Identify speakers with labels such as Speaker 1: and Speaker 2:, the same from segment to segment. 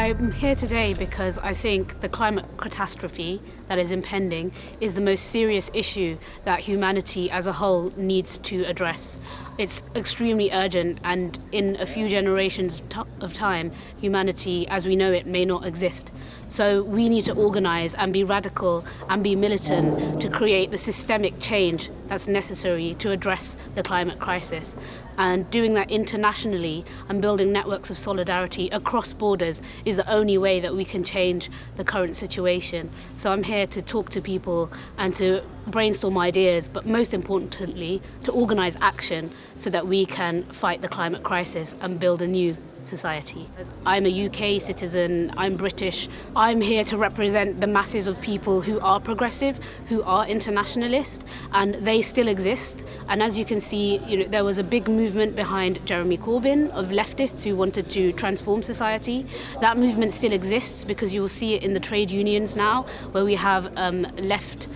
Speaker 1: I'm here today because I think the climate catastrophe that is impending is the most serious issue that humanity as a whole needs to address. It's extremely urgent and in a few generations of time, humanity as we know it may not exist. So we need to organise and be radical and be militant to create the systemic change that's necessary to address the climate crisis. And doing that internationally and building networks of solidarity across borders the only way that we can change the current situation. So I'm here to talk to people and to brainstorm ideas, but most importantly, to organise action so that we can fight the climate crisis and build a new society. I'm a UK citizen, I'm British. I'm here to represent the masses of people who are progressive, who are internationalist, and they still exist. And as you can see, you know, there was a big movement behind Jeremy Corbyn of leftists who wanted to transform society. That movement still exists because you will see it in the trade unions now, where we have um, left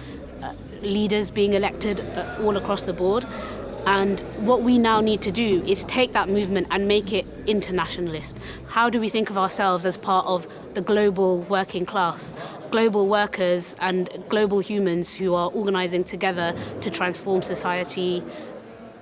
Speaker 1: uh, leaders being elected uh, all across the board. And what we now need to do is take that movement and make it internationalist. How do we think of ourselves as part of the global working class, global workers and global humans who are organizing together to transform society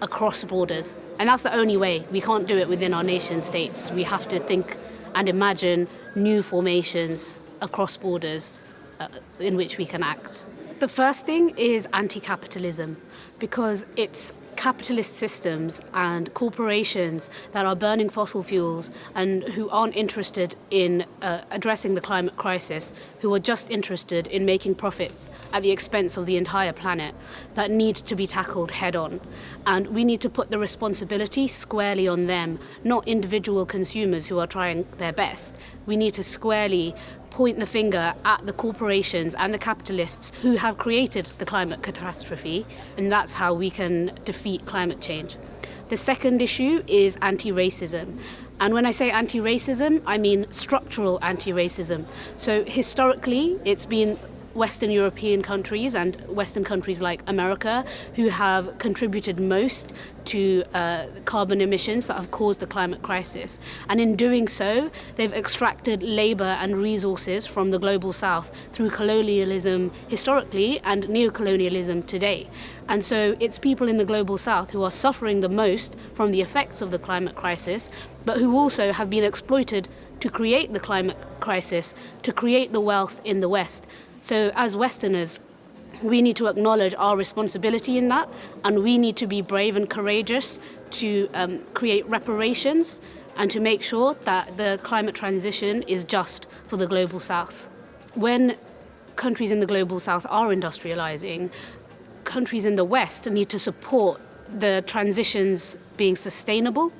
Speaker 1: across borders? And that's the only way. We can't do it within our nation states. We have to think and imagine new formations across borders uh, in which we can act. The first thing is anti-capitalism because it's capitalist systems and corporations that are burning fossil fuels and who aren't interested in uh, addressing the climate crisis, who are just interested in making profits at the expense of the entire planet, that need to be tackled head on. And we need to put the responsibility squarely on them, not individual consumers who are trying their best. We need to squarely point the finger at the corporations and the capitalists who have created the climate catastrophe, and that's how we can defeat climate change. The second issue is anti-racism. And when I say anti-racism, I mean structural anti-racism. So historically, it's been Western European countries and Western countries like America who have contributed most to uh, carbon emissions that have caused the climate crisis. And in doing so, they've extracted labor and resources from the global south through colonialism historically and neocolonialism today. And so it's people in the global south who are suffering the most from the effects of the climate crisis, but who also have been exploited to create the climate crisis, to create the wealth in the West. So as Westerners, we need to acknowledge our responsibility in that and we need to be brave and courageous to um, create reparations and to make sure that the climate transition is just for the global south. When countries in the global south are industrializing, countries in the west need to support the transitions being sustainable.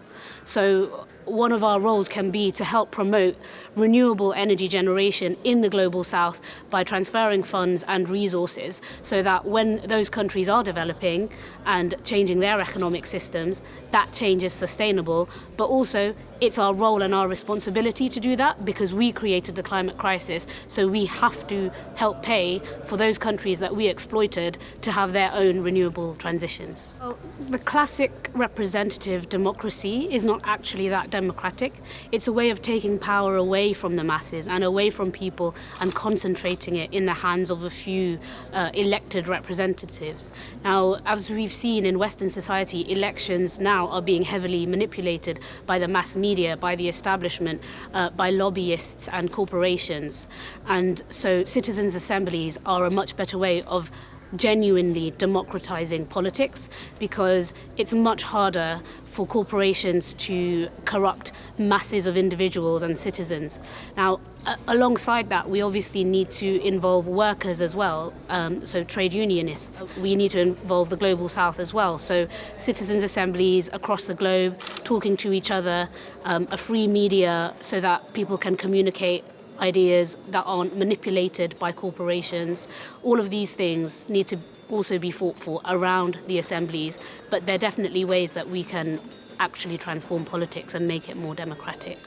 Speaker 1: So one of our roles can be to help promote renewable energy generation in the global south by transferring funds and resources so that when those countries are developing and changing their economic systems, that change is sustainable, but also it's our role and our responsibility to do that because we created the climate crisis, so we have to help pay for those countries that we exploited to have their own renewable transitions. Well, the classic representative democracy is not actually that democratic. It's a way of taking power away from the masses and away from people and concentrating it in the hands of a few uh, elected representatives. Now, as we've seen in Western society, elections now are being heavily manipulated by the mass media, by the establishment, uh, by lobbyists and corporations. And so citizens' assemblies are a much better way of genuinely democratizing politics because it's much harder for corporations to corrupt masses of individuals and citizens. Now, alongside that, we obviously need to involve workers as well, um, so trade unionists. We need to involve the global south as well, so citizens' assemblies across the globe, talking to each other, um, a free media so that people can communicate ideas that aren't manipulated by corporations. All of these things need to also be fought for around the assemblies, but there are definitely ways that we can actually transform politics and make it more democratic.